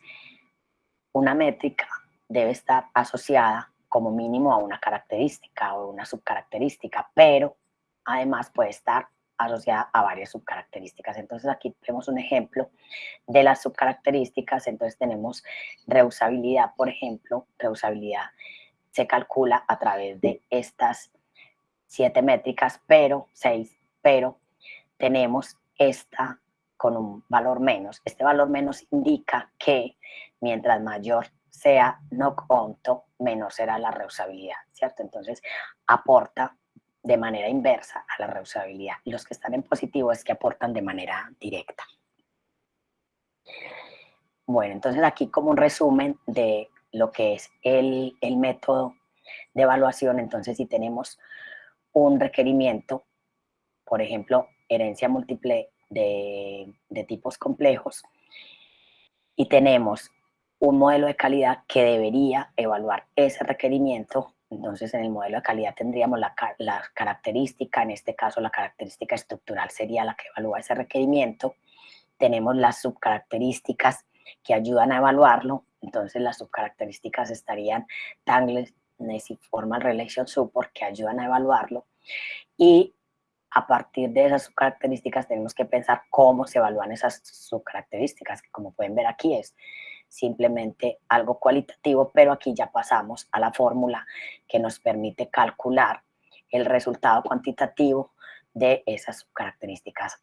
una métrica debe estar asociada como mínimo a una característica o una subcaracterística, pero además puede estar asociada a varias subcaracterísticas. Entonces aquí tenemos un ejemplo de las subcaracterísticas. Entonces tenemos reusabilidad, por ejemplo, reusabilidad se calcula a través de estas siete métricas, pero seis, pero tenemos esta con un valor menos. Este valor menos indica que mientras mayor sea no conto, menor será la reusabilidad, ¿cierto? Entonces aporta de manera inversa a la reusabilidad. Los que están en positivo es que aportan de manera directa. Bueno, entonces aquí como un resumen de lo que es el, método de evaluación, entonces si tenemos un requerimiento, por ejemplo, herencia múltiple de, de tipos complejos, y tenemos un modelo de calidad que debería evaluar ese requerimiento, entonces, en el modelo de calidad tendríamos la, característica, en este caso la característica estructural sería la que evalúa ese requerimiento. Tenemos las subcaracterísticas que ayudan a evaluarlo. Entonces, las subcaracterísticas estarían Tangles, Formal Relation Support, que ayudan a evaluarlo. Y a partir de esas subcaracterísticas tenemos que pensar cómo se evalúan esas subcaracterísticas, que como pueden ver aquí es simplemente algo cualitativo, pero aquí ya pasamos a la fórmula que nos permite calcular el resultado cuantitativo de esas características.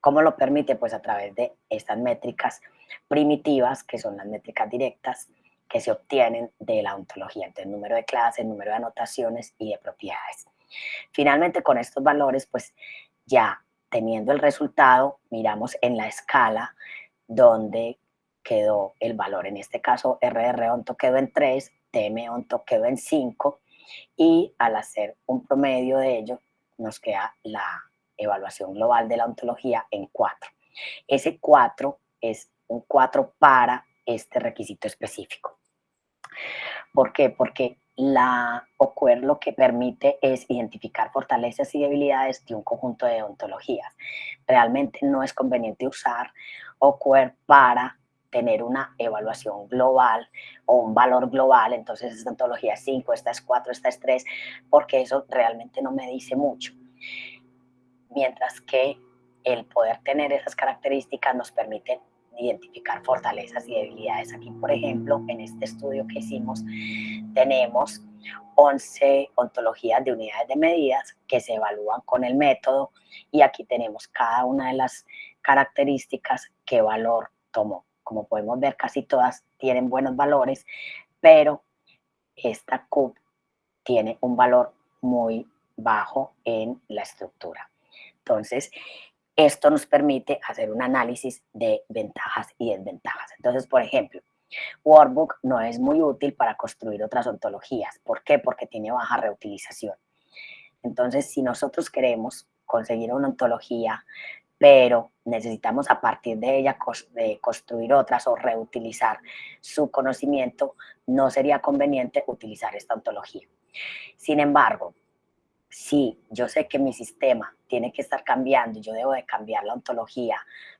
¿Cómo lo permite? Pues a través de estas métricas primitivas, que son las métricas directas, que se obtienen de la ontología, entonces número de clases, número de anotaciones y de propiedades. Finalmente, con estos valores, pues ya teniendo el resultado, miramos en la escala donde quedó el valor. En este caso, RR onto quedó en 3, TM onto quedó en 5 y al hacer un promedio de ello nos queda la evaluación global de la ontología en 4. Ese 4 es un 4 para este requisito específico. ¿Por qué? Porque la OQUER lo que permite es identificar fortalezas y debilidades de un conjunto de ontologías. Realmente no es conveniente usar OQUER para tener una evaluación global o un valor global, entonces esta ontología es 5, esta es 4, esta es 3, porque eso realmente no me dice mucho. Mientras que el poder tener esas características nos permite identificar fortalezas y debilidades. Aquí, por ejemplo, en este estudio que hicimos, tenemos 11 ontologías de unidades de medidas que se evalúan con el método y aquí tenemos cada una de las características qué valor tomó. Como podemos ver, casi todas tienen buenos valores, pero esta CUP tiene un valor muy bajo en la estructura. Entonces, esto nos permite hacer un análisis de ventajas y desventajas. Entonces, por ejemplo, Workbook no es muy útil para construir otras ontologías. ¿Por qué? Porque tiene baja reutilización. Entonces, si nosotros queremos conseguir una ontología, pero necesitamos a partir de ella construir otras o reutilizar su conocimiento, no sería conveniente utilizar esta ontología. Sin embargo, si yo sé que mi sistema tiene que estar cambiando y yo debo de cambiar la ontología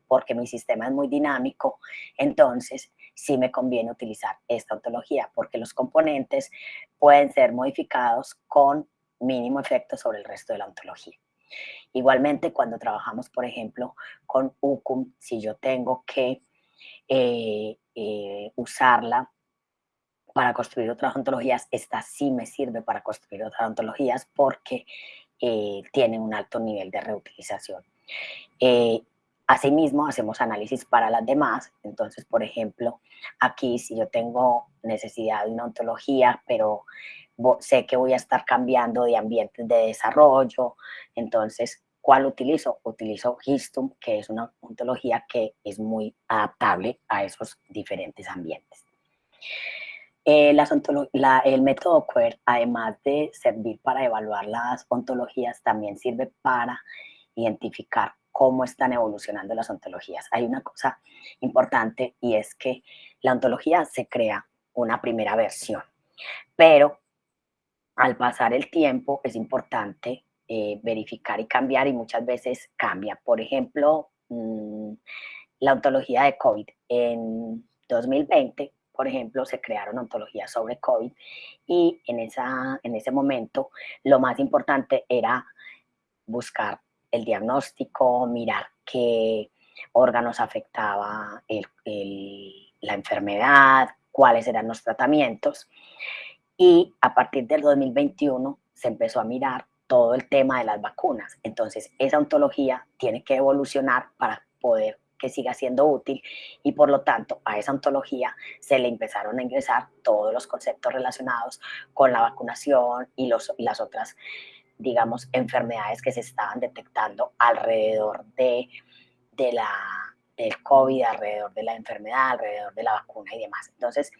porque mi sistema es muy dinámico, entonces sí me conviene utilizar esta ontología porque los componentes pueden ser modificados con mínimo efecto sobre el resto de la ontología. Igualmente, cuando trabajamos, por ejemplo, con UCUM, si yo tengo que eh, eh, usarla para construir otras ontologías, esta sí me sirve para construir otras ontologías porque eh, tiene un alto nivel de reutilización. Asimismo, hacemos análisis para las demás. Entonces, por ejemplo, aquí si yo tengo necesidad de una ontología, pero sé que voy a estar cambiando de ambientes de desarrollo, entonces, ¿cuál utilizo? Utilizo Histum, que es una ontología que es muy adaptable a esos diferentes ambientes. Eh, el método QUER, además de servir para evaluar las ontologías, también sirve para identificar cómo están evolucionando las ontologías. Hay una cosa importante y es que la ontología se crea una primera versión, pero al pasar el tiempo es importante eh, verificar y cambiar y muchas veces cambia. Por ejemplo, mm, la ontología de COVID. En 2020, por ejemplo, se crearon ontologías sobre COVID y en, esa, en ese momento lo más importante era buscar el diagnóstico, mirar qué órganos afectaba la enfermedad, cuáles eran los tratamientos. Y a partir del 2021 se empezó a mirar todo el tema de las vacunas. Entonces, esa ontología tiene que evolucionar para poder que siga siendo útil y por lo tanto a esa ontología se le empezaron a ingresar todos los conceptos relacionados con la vacunación y, los, y las otras digamos, enfermedades que se estaban detectando alrededor de, de la, del COVID, alrededor de la enfermedad, alrededor de la vacuna y demás. Entonces,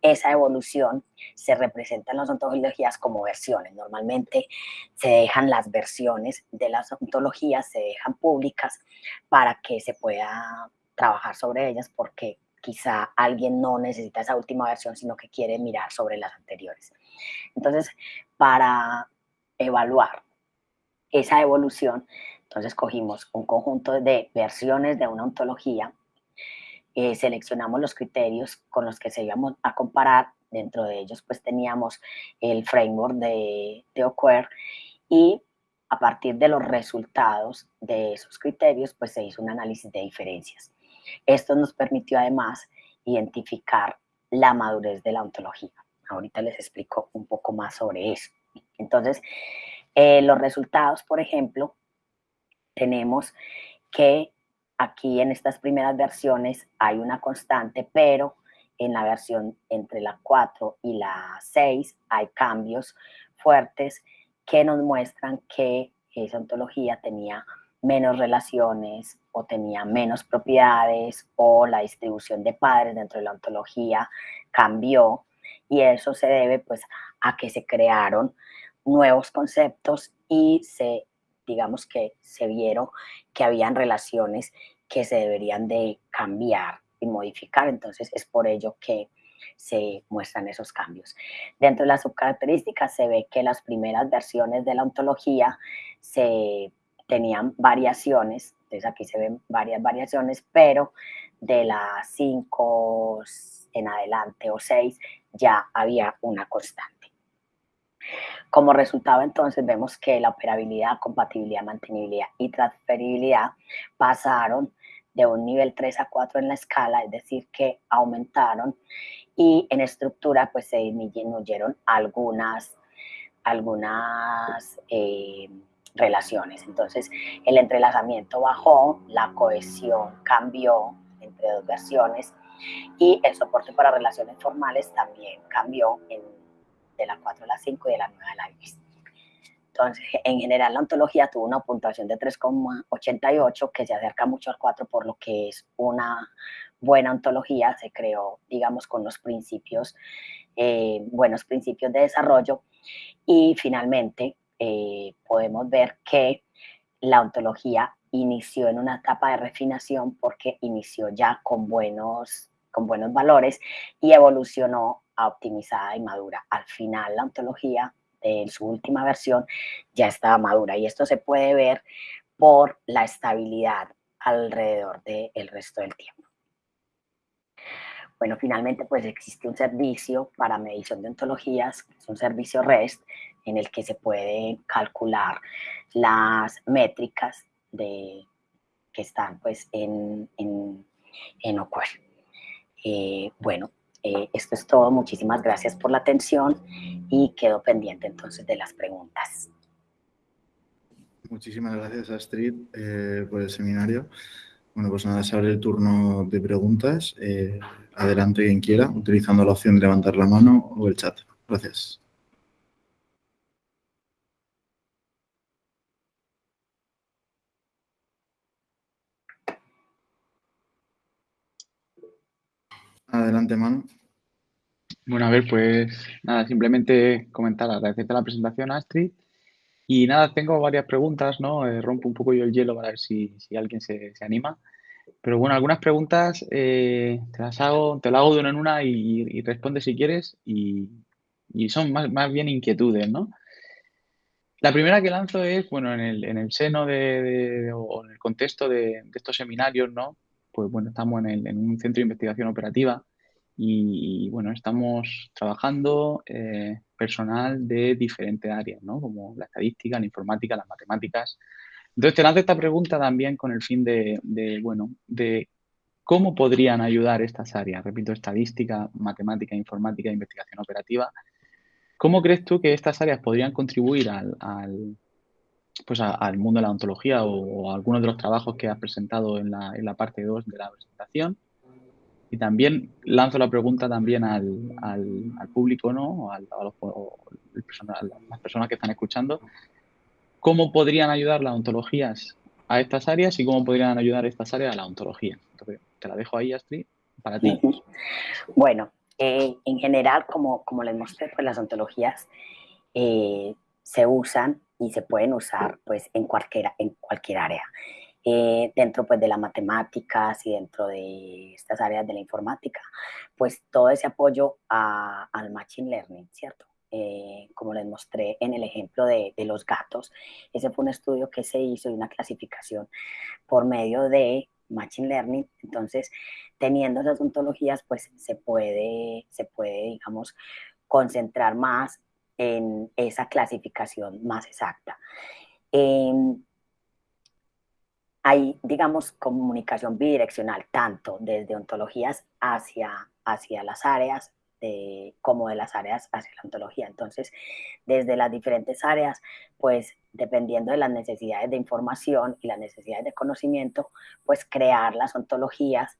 esa evolución se representa en las ontologías como versiones. Normalmente se dejan las versiones de las ontologías, se dejan públicas para que se pueda trabajar sobre ellas porque quizá alguien no necesita esa última versión, sino que quiere mirar sobre las anteriores. Entonces, para evaluar esa evolución, entonces cogimos un conjunto de versiones de una ontología, eh, seleccionamos los criterios con los que se íbamos a comparar, dentro de ellos pues teníamos el framework de, de y a partir de los resultados de esos criterios pues se hizo un análisis de diferencias. Esto nos permitió además identificar la madurez de la ontología. Ahorita les explico un poco más sobre eso. Entonces, eh, los resultados, por ejemplo, tenemos que aquí en estas primeras versiones hay una constante, pero en la versión entre la 4 y la 6 hay cambios fuertes que nos muestran que esa ontología tenía menos relaciones o tenía menos propiedades o la distribución de padres dentro de la ontología cambió. Y eso se debe pues a que se crearon nuevos conceptos y se, digamos que se vieron que habían relaciones que se deberían de cambiar y modificar, entonces es por ello que se muestran esos cambios. Dentro de las subcaracterísticas se ve que las primeras versiones de la ontología se tenían variaciones, entonces aquí se ven varias variaciones, pero de las 5 en adelante o 6 ya había una constante. Como resultado, entonces, vemos que la operabilidad, compatibilidad, mantenibilidad y transferibilidad pasaron de un nivel 3 a 4 en la escala, es decir, que aumentaron y en estructura pues se disminuyeron algunas, algunas eh, relaciones. Entonces el entrelazamiento bajó, la cohesión cambió entre dos versiones y el soporte para relaciones formales también cambió de la 4 a la 5 y de la 9 a la 10. Entonces, en general, la ontología tuvo una puntuación de 3,88, que se acerca mucho al 4, por lo que es una buena ontología. Se creó, digamos, con los principios, eh, buenos principios de desarrollo. Y finalmente, eh, podemos ver que la ontología inició en una etapa de refinación porque inició ya con buenos, con buenos valores y evolucionó a optimizada y madura. Al final, la ontología en su última versión ya estaba madura y esto se puede ver por la estabilidad alrededor del resto del tiempo. Bueno, finalmente pues existe un servicio para medición de ontologías, es un servicio REST en el que se puede calcular las métricas de, que están pues en, en, en eh, bueno, eh, esto es todo. Muchísimas gracias por la atención y quedo pendiente entonces de las preguntas. Muchísimas gracias, Astrid, eh, por el seminario. Bueno, pues nada, se abre el turno de preguntas. Eh, adelante quien quiera, utilizando la opción de levantar la mano o el chat. Gracias. Adelante, mano. Bueno, a ver, pues nada, simplemente comentar, agradecerte la presentación, Astrid. Y nada, tengo varias preguntas, ¿no? Eh, rompo un poco yo el hielo para ver si, alguien se, anima. Pero bueno, algunas preguntas eh, te las hago, te las hago de una en una y, responde si quieres y, son más, más, bien inquietudes, ¿no? La primera que lanzo es, bueno, en el, en el seno de, o en el contexto de, estos seminarios, ¿no? Pues bueno, estamos en, en un centro de investigación operativa y, bueno, estamos trabajando eh, personal de diferentes áreas, ¿no? Como la estadística, la informática, las matemáticas. Entonces, te lanzo esta pregunta también con el fin de, bueno, de cómo podrían ayudar estas áreas, repito, estadística, matemática, informática investigación operativa. ¿Cómo crees tú que estas áreas podrían contribuir al, pues al mundo de la ontología o, a algunos de los trabajos que has presentado en la, en la parte 2 de la presentación? Y también lanzo la pregunta también al, al, público, ¿no? A, los, las personas que están escuchando. ¿Cómo podrían ayudar las ontologías a estas áreas y cómo podrían ayudar estas áreas a la ontología? Entonces, te la dejo ahí, Astrid, para ti. Bueno, eh, en general, como, como les mostré, pues las ontologías eh, se usan y se pueden usar pues en cualquier, en cualquier área. Eh, dentro pues de las matemáticas y dentro de estas áreas de la informática, pues todo ese apoyo al Machine Learning, ¿cierto? Eh, como les mostré en el ejemplo de, de, los gatos, ese fue un estudio que se hizo y una clasificación por medio de Machine Learning, entonces teniendo esas ontologías pues se puede, se puede digamos, concentrar más en esa clasificación más exacta. Em, hay, digamos, comunicación bidireccional, tanto desde ontologías hacia, hacia las áreas, como de las áreas hacia la ontología. Entonces, desde las diferentes áreas, pues dependiendo de las necesidades de información y las necesidades de conocimiento, pues crear las ontologías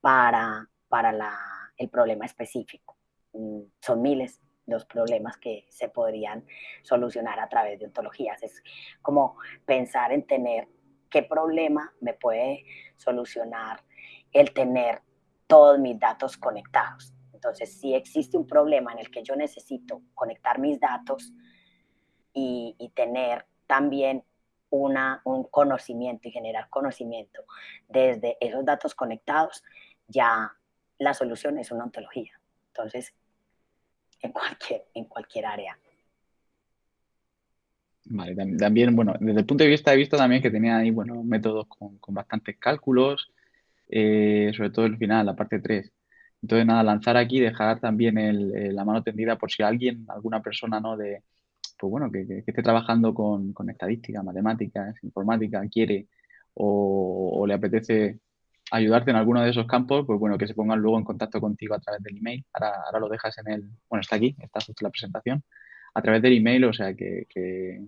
para, para la, el problema específico. Mm, son miles los problemas que se podrían solucionar a través de ontologías. Es como pensar en tener qué problema me puede solucionar el tener todos mis datos conectados. Entonces, si existe un problema en el que yo necesito conectar mis datos y, tener también una, un conocimiento y generar conocimiento desde esos datos conectados, ya la solución es una ontología. Entonces, en cualquier, en cualquier área. Vale, también, bueno, desde el punto de vista he visto también que tenía ahí, bueno, métodos con, bastantes cálculos, eh, sobre todo el final, la parte 3. Entonces, nada, lanzar aquí, dejar también la mano tendida por si alguien, alguna persona, ¿no? De, pues bueno, que, esté trabajando con, con, estadística, matemáticas, informática, quiere o, le apetece ayudarte en alguno de esos campos, pues bueno, que se pongan luego en contacto contigo a través del email. Ahora, ahora lo dejas en el, bueno, está aquí, está justo la presentación, a través del email, o sea, que, que,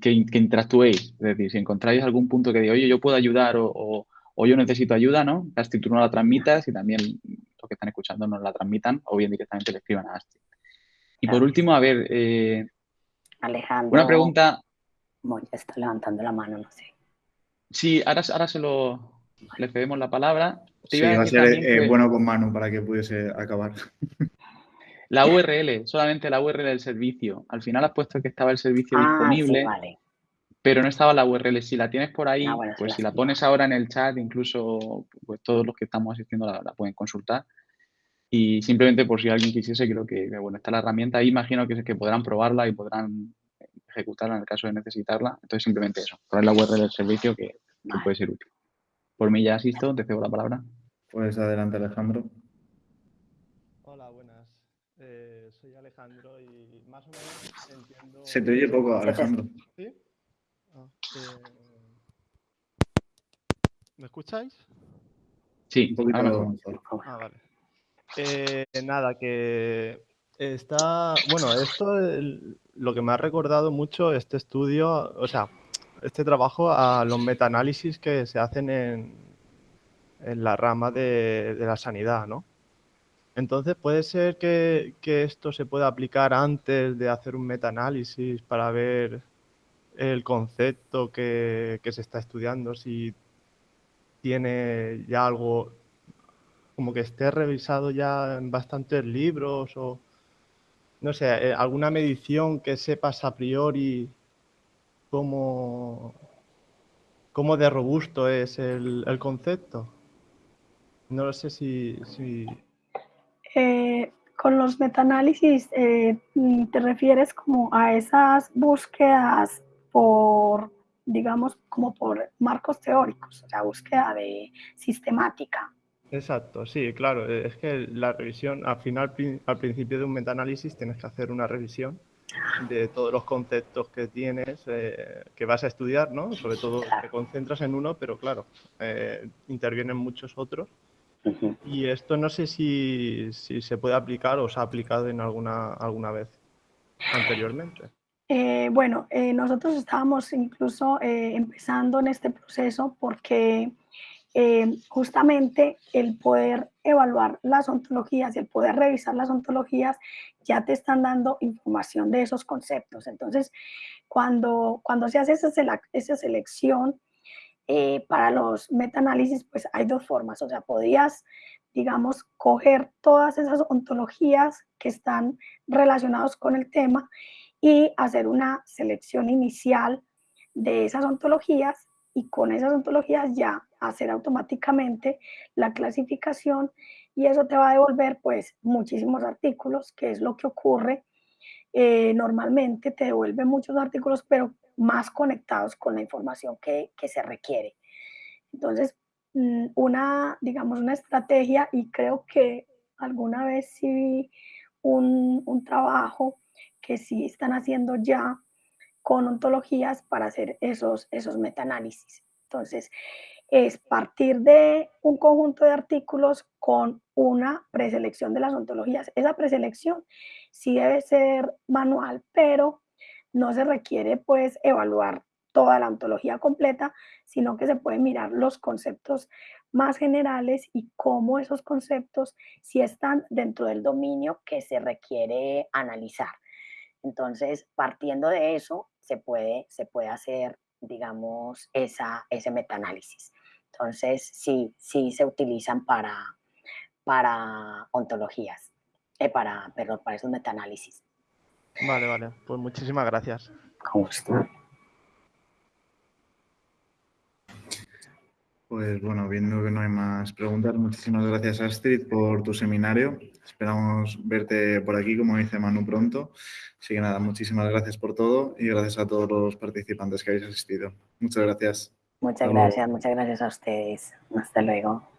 que, interactuéis. Es decir, si encontráis algún punto que diga, oye, yo puedo ayudar o, o, yo necesito ayuda, ¿no? Astrid, tú no la transmitas y también los que están escuchando nos la transmitan o bien directamente le escriban a Astrid. Y por último, a ver, eh, Alejandro. Una pregunta. Bueno, está levantando la mano, no sé. Sí, ahora, ahora se lo, le cedemos la palabra. sí, va a ser eh, bueno con mano para que pudiese acabar. La URL, solamente la URL del servicio. Al final has puesto que estaba el servicio Ah, disponible, sí, vale. pero no estaba la URL. Si la tienes por ahí, Ah, bueno, pues si la la pones ahora en el chat, incluso pues todos los que estamos asistiendo la, la pueden consultar. Y simplemente por si alguien quisiese, creo que, que, bueno, está la herramienta ahí, imagino que, que podrán probarla y podrán ejecutarla en el caso de necesitarla. Entonces, simplemente eso, poner la URL del servicio que, que Vale. puede ser útil. Por mí ya asisto, te cedo la palabra. Pues adelante, Alejandro. Hola, buenas. Eh, soy Alejandro y más o menos entiendo... Se te oye poco, Alejandro. ¿Sí? Ah, eh, ¿Me escucháis? Sí, Un poquito mejor. mejor. Ah, vale. Eh, nada, que está... Bueno, esto el- lo que me ha recordado mucho este estudio, o sea, este trabajo a los metaanálisis que se hacen en, en la rama de, de la sanidad, ¿no? Entonces, ¿puede ser que, que esto se pueda aplicar antes de hacer un metaanálisis para ver el concepto que, que se está estudiando, si tiene ya algo como que esté revisado ya en bastantes libros o no sé, eh, alguna medición que sepas a priori cómo, cómo de robusto es el, el concepto? No lo sé si, si- Eh, con los metaanálisis, eh, mm, ¿te refieres como a esas búsquedas por, digamos, como por marcos teóricos, o sea, búsqueda de sistemática? Exacto, sí, claro. eh, Es que la revisión, al final, al principio de un metaanálisis, tienes que hacer una revisión de todos los conceptos que tienes, eh, que vas a estudiar, ¿no? Sobre todo te concentras en uno, pero claro, eh, intervienen muchos otros. Y esto no sé si, si se puede aplicar o se ha aplicado en alguna, alguna vez anteriormente. Eh, bueno, eh, nosotros estábamos incluso eh, empezando en este proceso porque eh, justamente el poder evaluar las ontologías y el poder revisar las ontologías ya te están dando información de esos conceptos. Entonces, cuando, cuando se hace esa, sele- esa selección eh, para los metaanálisis, pues hay dos formas. O sea, podrías, digamos, coger todas esas ontologías que están relacionadas con el tema y hacer una selección inicial de esas ontologías y con esas ontologías ya hacer automáticamente la clasificación y eso te va a devolver pues muchísimos artículos, que es lo que ocurre. Eh, normalmente te devuelve muchos artículos, pero más conectados con la información que, que se requiere. Entonces, mm, una, digamos, una estrategia y creo que alguna vez sí vi un, un trabajo que sí están haciendo ya con ontologías para hacer esos, esos metaanálisis. Entonces, es partir de un conjunto de artículos con una preselección de las ontologías. Esa preselección sí debe ser manual, pero no se requiere pues evaluar toda la ontología completa, sino que se pueden mirar los conceptos más generales y cómo esos conceptos sí están dentro del dominio que se requiere analizar. Entonces, partiendo de eso, se puede, se puede hacer, digamos, esa, ese metaanálisis. Entonces, sí, sí se utilizan para, para ontologías, eh, para, perdón, para esos metaanálisis. Vale, vale. Pues muchísimas gracias. Con gusto. Pues bueno, viendo que no hay más preguntas, muchísimas gracias Astrid por tu seminario. Esperamos verte por aquí, como dice Manu, pronto. Así que nada, muchísimas gracias por todo y gracias a todos los participantes que habéis asistido. Muchas gracias. Muchas Hasta luego. gracias, muchas gracias a ustedes. Hasta luego.